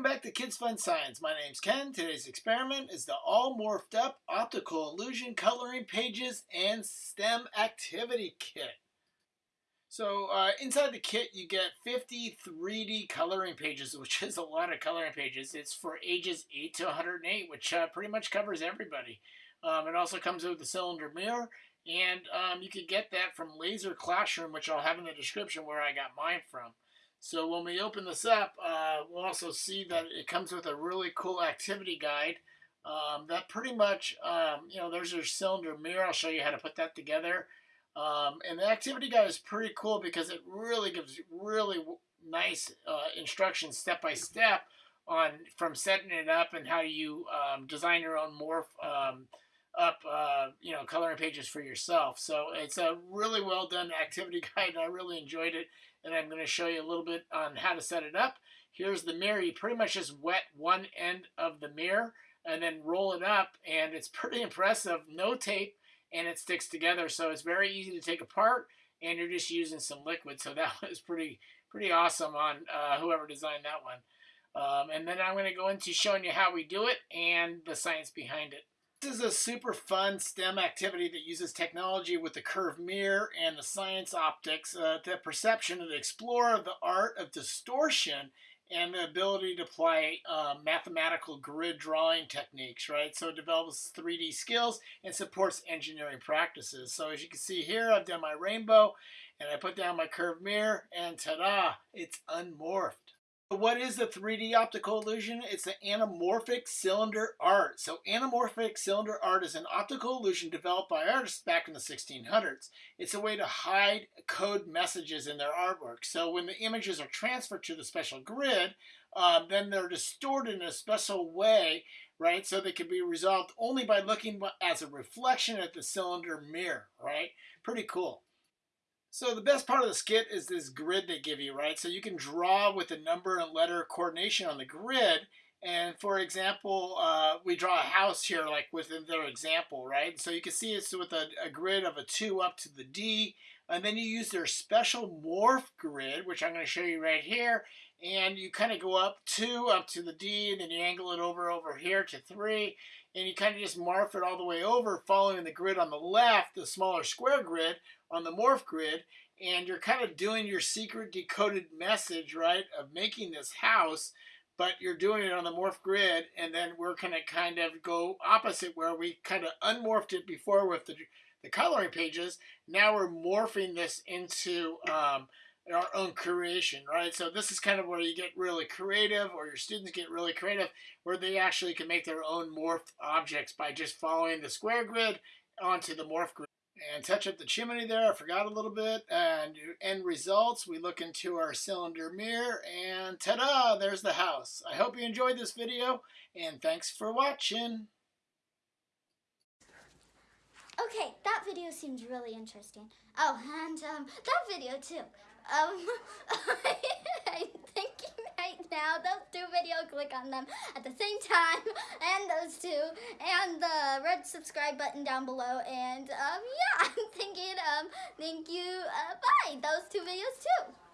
Welcome back to Kids Fun Science. My name's Ken. Today's experiment is the all morphed up optical illusion coloring pages and STEM activity kit. So uh, inside the kit you get 50 3D coloring pages, which is a lot of coloring pages. It's for ages 8 to 108, which uh, pretty much covers everybody. Um, it also comes with a cylinder mirror, and um, you can get that from Laser Classroom, which I'll have in the description where I got mine from. So when we open this up, uh, we'll also see that it comes with a really cool activity guide um, that pretty much, um, you know, there's your cylinder mirror. I'll show you how to put that together. Um, and the activity guide is pretty cool because it really gives really nice uh, instructions step by step on from setting it up and how you um, design your own morph um, up, uh, you know, coloring pages for yourself. So it's a really well done activity guide. And I really enjoyed it and I'm going to show you a little bit on how to set it up. Here's the mirror. You pretty much just wet one end of the mirror and then roll it up and it's pretty impressive. No tape and it sticks together so it's very easy to take apart and you're just using some liquid so that was pretty pretty awesome on uh, whoever designed that one. Um, and then I'm going to go into showing you how we do it and the science behind it. This is a super fun STEM activity that uses technology with the curved mirror and the science optics, uh, the perception, and the explorer the art of distortion and the ability to apply uh, mathematical grid drawing techniques, right? So it develops 3D skills and supports engineering practices. So as you can see here, I've done my rainbow and I put down my curved mirror and ta-da, it's unmorphed. What is the 3D optical illusion? It's an anamorphic cylinder art. So anamorphic cylinder art is an optical illusion developed by artists back in the 1600s. It's a way to hide code messages in their artwork. So when the images are transferred to the special grid, uh, then they're distorted in a special way, right? So they can be resolved only by looking as a reflection at the cylinder mirror, right? Pretty cool. So the best part of the skit is this grid they give you, right? So you can draw with the number and letter coordination on the grid. And for example, uh, we draw a house here, like within their example, right? So you can see it's with a, a grid of a 2 up to the D. And then you use their special morph grid, which I'm going to show you right here. And you kind of go up 2 up to the D, and then you angle it over over here to 3. And you kind of just morph it all the way over, following the grid on the left, the smaller square grid, on the morph grid and you're kind of doing your secret decoded message, right, of making this house, but you're doing it on the morph grid, and then we're going to kind of go opposite where we kind of unmorphed it before with the, the coloring pages. Now we're morphing this into um, our own creation, right? So this is kind of where you get really creative, or your students get really creative, where they actually can make their own morphed objects by just following the square grid onto the morph grid and touch up the chimney there. I forgot a little bit. And end results, we look into our cylinder mirror and ta-da, there's the house. I hope you enjoyed this video and thanks for watching. Okay, that video seems really interesting. Oh, and um, that video too. Um, I'm thinking right now, those two videos, click on them at the same time, and those two, and the red subscribe button down below, and um, yeah, I'm thinking, um, thank you, uh, bye, those two videos too.